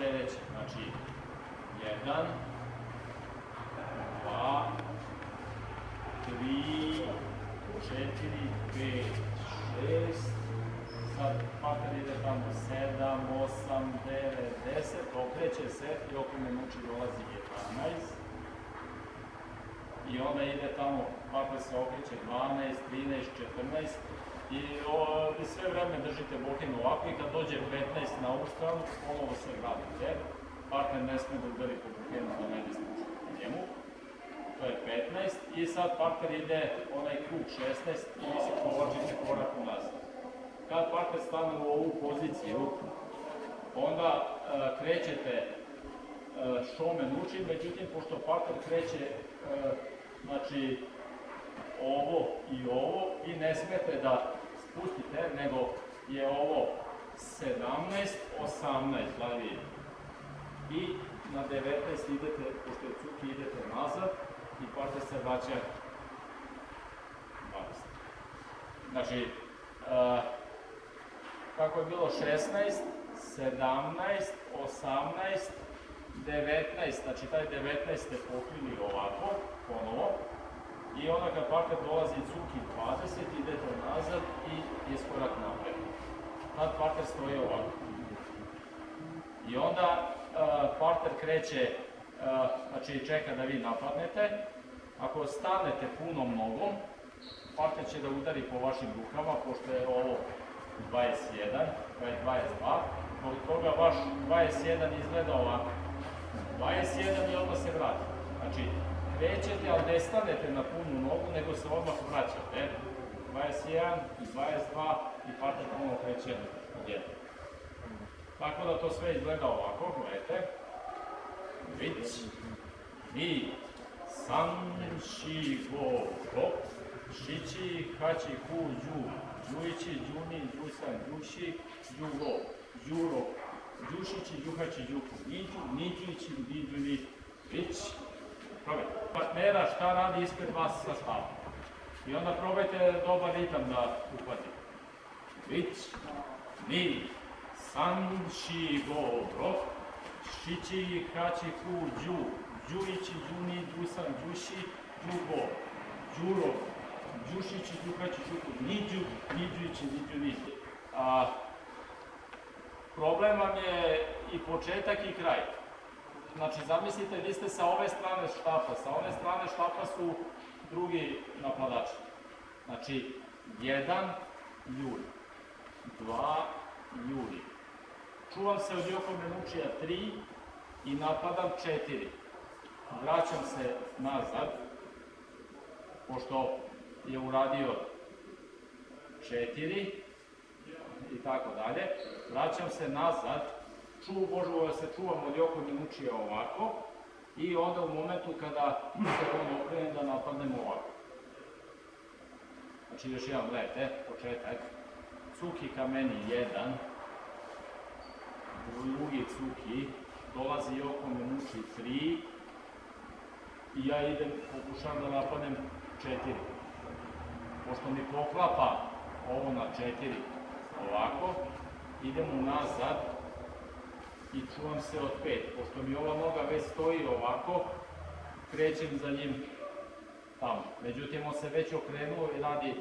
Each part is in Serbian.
sledeće. Znači, 1, 2, 3, 4, 5, 6, sad pakar ide tamo 7, 8, 9, 10, okreće se i oko minući dolazi 11. I onda ide tamo, pakar se okreće 12, 13, 14 i, o, i sve vreme držite bokin ovako i kad dođe 15 na ovu stranu, ponovo se vratite. Partner ne sme da udari po ne ide spušta njemu. To je 15 i sad partner ide onaj krug 16 i vi se povlačite korak unazad. Kad partner stane u ovu poziciju, onda e, krećete e, šomen učin, međutim, pošto partner kreće e, znači, ovo i ovo, vi ne smete da spustite, nego je ovo 17, 18, da li I na 19 idete, pošto je cuki, idete nazad i partner se vraća 20. Znači, uh, kako je bilo 16, 17, 18, 19, znači taj 19 ste pokrili ovako, ponovo, i onda kad partner dolazi cuki 20, idete nazad i iskorak napred. Tad partner stoji ovako. I onda uh, kreće, uh, znači čeka da vi napadnete. Ako stanete punom nogom, partner će da udari po vašim rukama, pošto je ovo 21, to je 22, zbog toga vaš 21 izgleda ovako. 21 i odmah se vrati. Znači, krećete, ali ne stanete na punu nogu, nego se odmah vraćate. 21 i 22 i partner ponovno kreće odjedno. Tako da to sve izgleda ovako, gledajte. Vic, mi, san, ši, go, go, šići, haći, hu, đu, đujići, đuni, đusan, đuši, đugo, đuro, đušići, đuhaći, đuku, niđu, niđujići, niđuni, vić, probajte. Partnera šta radi ispred vas sa stavom. I onda probajte dobar ritam da uhvatite. Vić, ni, san, ši, go, ro, šići, haći, hu, đu, đujići, đuni, đusan, đuši, đugo, đuro, đušići, đuhaći, đuku, niđu, niđujići, niđuni. A, problem vam je i početak i kraj. Znači, zamislite, vi ste sa ove strane štapa, sa ove strane štapa su drugi napadači. Znači, jedan juli, dva juli. Čuvam se od Joko Menučija 3 i napadam 4. Vraćam se nazad, pošto je uradio 4 i tako dalje. Vraćam se nazad, možemo da se čuvam od Joko Minučija ovako i onda u momentu kada se on okrene da napadnemo ovako. Znači još jedan, gledajte, početak. Cuki ka meni 1, drugi cuki, dolazi Joko Minuči 3 i ja idem, pokušavam da napadnem 4. Pošto mi poklapa ovo na 4 ovako, idem unazad i čuvam se od 5. Pošto mi ova noga već stoji ovako, krećem za njim tamo. Međutim, on se već okrenuo i radi e,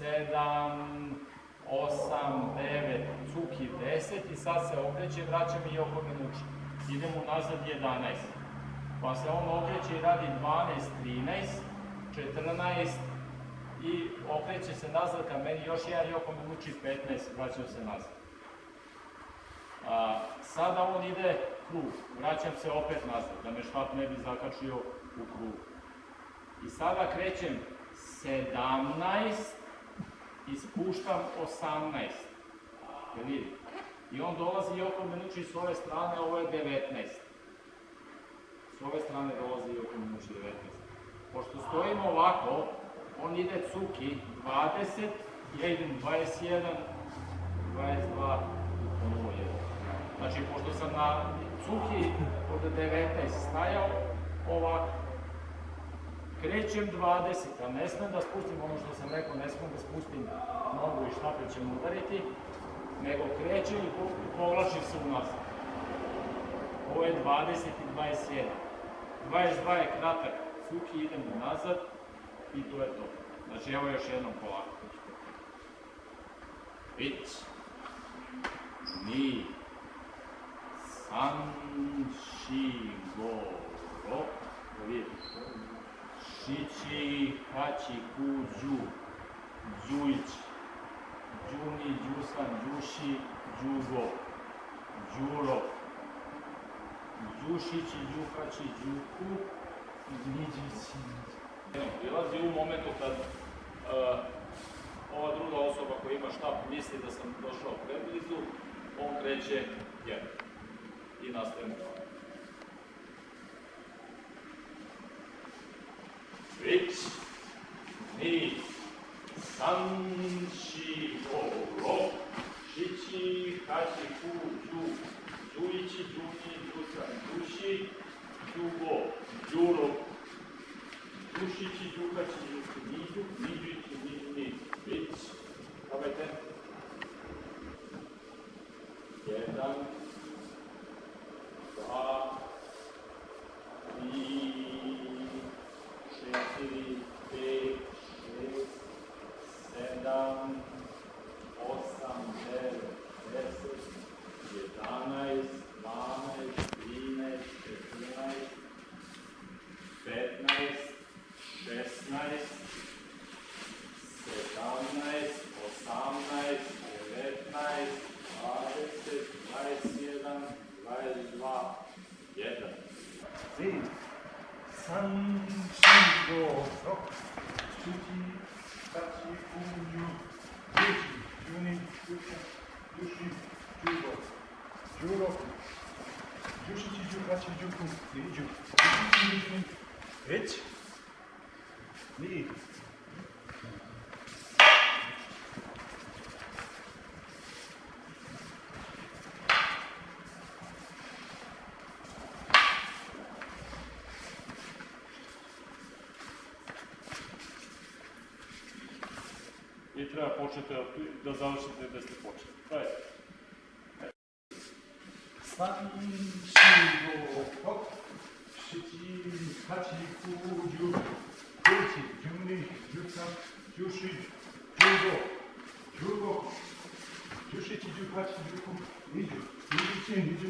7, 8, 9, cuki 10 i sad se okreće, vraća mi i oko minući. Idem unazad 11. Pa se on okreće i radi 12, 13, 14 i okreće se nazad ka meni još jedan Joko Minući 15, vraćam se nazad. A, sada on ide krug, vraćam se opet nazad, da me štap ne bi zakačio u krug. I sada krećem 17 i spuštam 18. Da vidite. I on dolazi Joko Minući s ove strane, ovo je 19. S ove strane dolazi Joko Minući 19. Pošto stojimo ovako, on ide cuki 20, ja idem 21, 22 i ponovo 1. Znači, pošto sam na cuki od 19 stajao, ovako, krećem 20, a ne smem da spustim ono što sam rekao, ne smem da spustim nogu i štapel ćemo udariti, nego kreće i po- povlači se unazad. Ovo je 20 i 21. 22 je kratak, suki idemo nazad i to je to. Znači evo još jednom polako. Ić, ni, san, shi, go, ro, to vidite. Šići, hači, ku, đu, đujić, đuni, đusan, đuši, đugo, đuro, đušići, đuhači, đuku, đniđići. Prilazi u momentu kad uh, ova druga osoba koja ima štap misli da sam došao preblizu, on kreće jedan. I nastavimo dalje. Već, ni, san, shi, go, ro, shichi, hachi, ku, ju, juichi, juni, jusan, jushi, jugo, juro, jushichi, juhachi, juku, niđu, niđući, niđuni, već, probajte. Jedan, dva, tri, četiri, pet, šest, sedam, osam, devet, deset, jedanaest, dvanaest, trinaest, četrnaest, petnaest, šesnaest, sedamnaest, osamnaest, devetnaest, dvadeset, dvadeset jedan, dvadeset dva, jedan. Эч. Нэг. і треба почити до залишити десь не почити. Правильно? Sançıvok şiki kaçı kuyu kuçi cümle yukan cüşi cügo cügo cüşi cügo kaçı yukum nicu nicu nicu